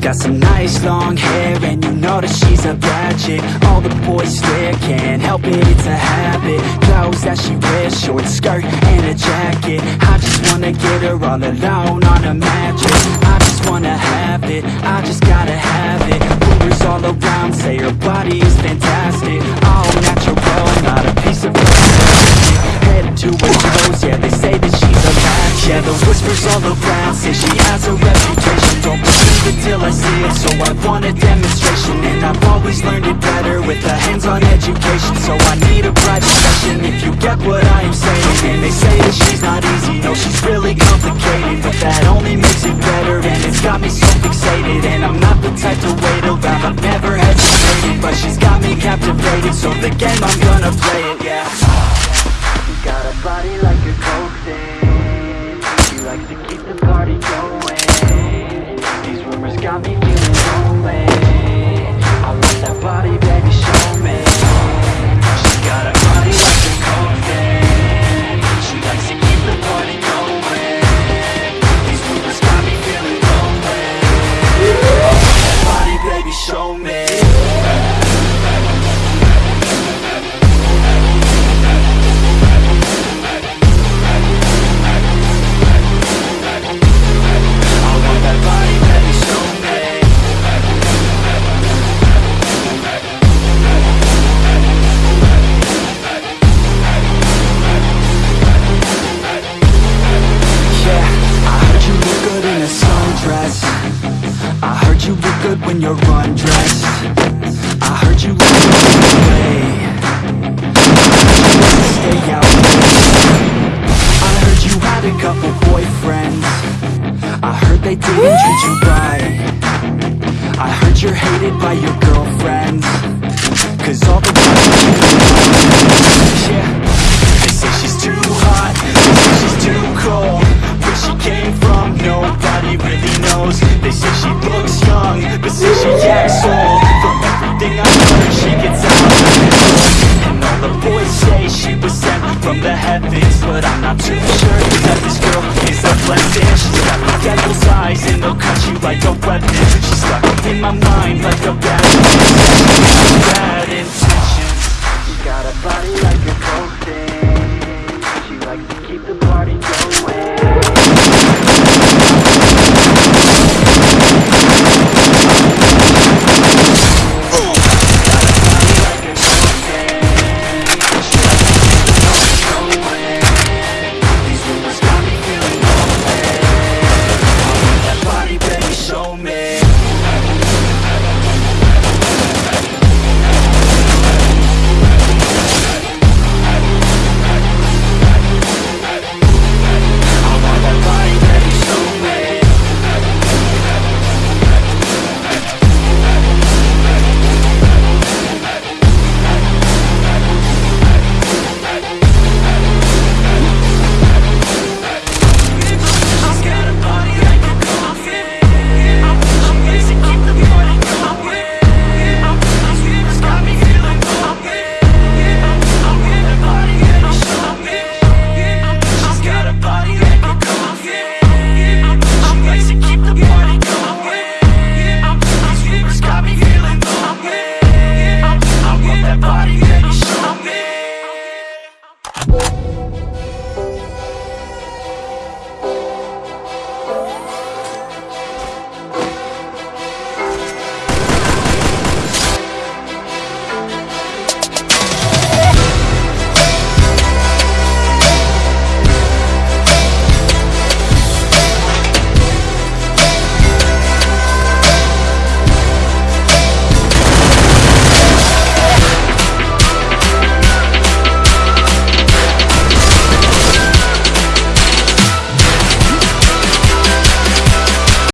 got some nice long hair And you know that she's a bad chick All the boys stare, can't help it, it's a habit. Clothes that she wears, short skirt and a jacket. I just wanna get her all alone on a mattress. I just wanna have it, I just gotta have it. Rumors all around say her body is fantastic. All natural, not a piece of plastic. Head to her toes, yeah, they say that she's a match Yeah, the whispers all around say she I see it, so I want a demonstration And I've always learned it better with a hands-on education. So I need a private session if you get what I am saying. And they say that she's not easy, no, she's really complicated But that only makes it better and it's got me so fixated. And I'm not the type to wait around, I've never hesitated But she's got me captivated, so the game I'm gonna play it, yeah. She got a body like a coke thing She likes to keep the party going you're undressed I heard you good way Stay out. I heard you had a couple boyfriends. I heard they didn't treat you right body